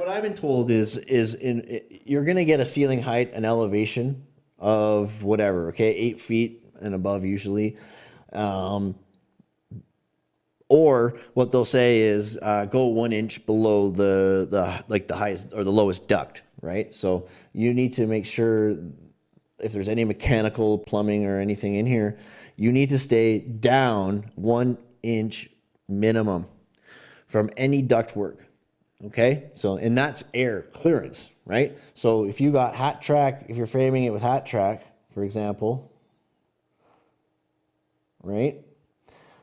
what I've been told is is in you're gonna get a ceiling height, an elevation of whatever, okay, eight feet and above usually. Um, or what they'll say is uh, go one inch below the the like the highest or the lowest duct, right? So you need to make sure if there's any mechanical plumbing or anything in here, you need to stay down one inch minimum from any duct work. Okay, so and that's air clearance, right? So if you got HatTrack, if you're framing it with HatTrack, for example, right?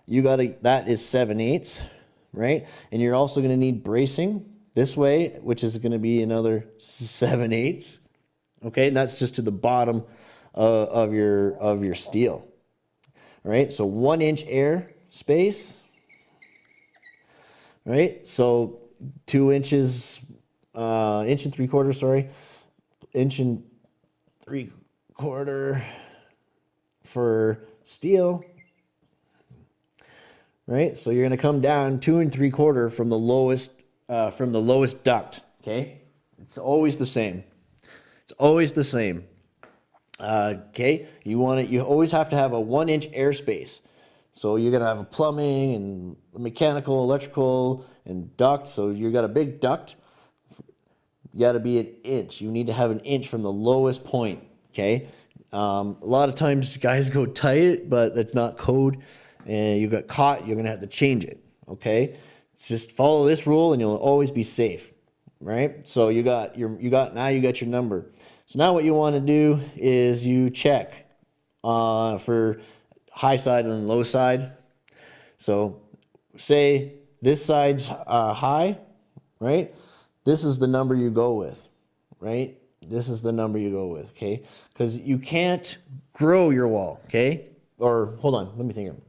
You got to, that is 7 eighths, right? And you're also going to need bracing this way, which is going to be another 7 eighths. Okay, and that's just to the bottom uh, of your of your steel. All right, so one inch air space. Right, so two inches, uh, inch and three quarter, sorry, inch and three quarter for steel. Right, so you're going to come down two and three quarter from the lowest uh, from the lowest duct. Okay, it's always the same. It's always the same. Uh, okay, you want it. You always have to have a one inch airspace. So you're gonna have a plumbing and mechanical, electrical, and duct. So you got a big duct. You got to be an inch. You need to have an inch from the lowest point. Okay. Um, a lot of times guys go tight, but that's not code, and you got caught. You're gonna have to change it. Okay. It's just follow this rule, and you'll always be safe. Right. So you got your you got now you got your number. So now what you want to do is you check uh, for high side and low side. So say this side's uh, high, right? This is the number you go with, right? This is the number you go with, okay? Because you can't grow your wall, okay? Or hold on, let me think.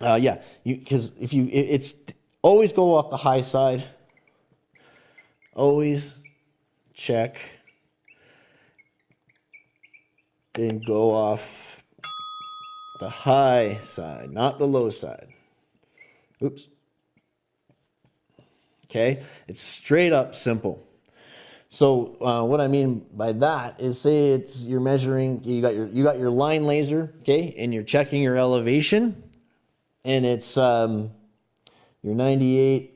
Uh, yeah, because if you, it, it's always go off the high side. Always check. Then go off the high side, not the low side. Oops. Okay, it's straight up simple. So uh, what I mean by that is say it's you're measuring, you got your you got your line laser, okay, and you're checking your elevation, and it's um, your 98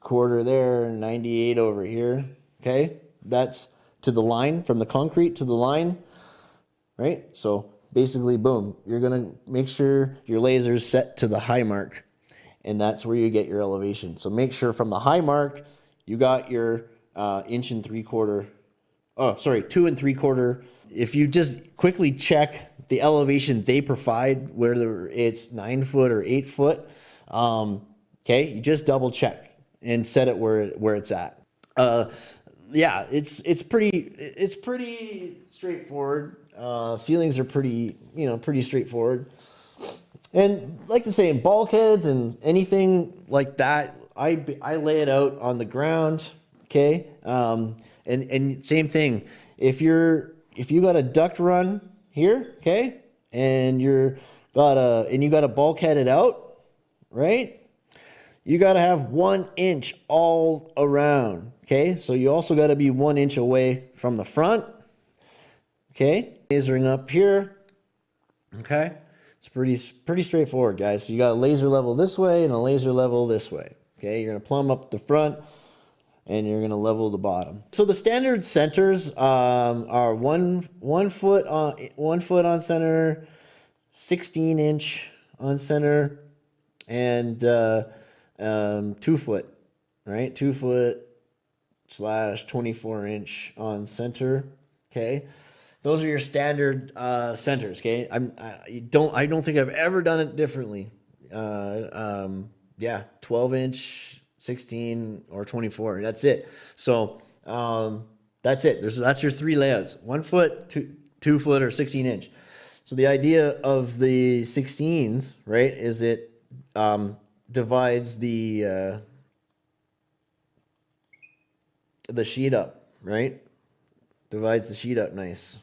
quarter there, 98 over here, okay. That's to the line from the concrete to the line, right? So basically, boom, you're gonna make sure your laser is set to the high mark and that's where you get your elevation. So make sure from the high mark, you got your uh, inch and three quarter, oh, sorry, two and three quarter. If you just quickly check the elevation they provide, whether it's nine foot or eight foot, um, okay, you just double check and set it where, where it's at. Uh, yeah, it's, it's pretty, it's pretty straightforward. Uh, ceilings are pretty, you know, pretty straightforward. And like to say, in bulkheads and anything like that, I, I lay it out on the ground, okay? Um, and, and same thing, if you're, if you got a duct run here, okay? And you're got a, and you got a bulkheaded out, right? You got to have one inch all around, okay? So you also got to be one inch away from the front, okay? Lasering up here, okay? It's pretty, pretty straightforward, guys. So you got a laser level this way and a laser level this way. Okay, you're gonna plumb up the front and you're gonna level the bottom. So the standard centers um, are one one foot on one foot on center, 16 inch on center, and uh, um, two foot, right? Two foot slash 24 inch on center. Okay. Those are your standard uh, centers. Okay, I'm I don't I don't think I've ever done it differently. Uh, um, yeah, 12 inch, 16 or 24. That's it. So um, that's it. There's that's your three layouts: one foot, two two foot, or 16 inch. So the idea of the 16s, right, is it um, divides the uh, the sheet up, right? Divides the sheet up nice.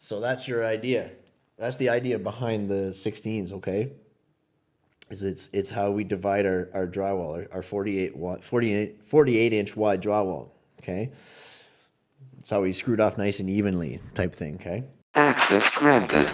So that's your idea. That's the idea behind the 16s, okay? is it's it's how we divide our, our drywall, our, our 48, wa- 48, 48 inch wide drywall. Okay. It's how we screwed off nice and evenly type thing. Okay. Access granted.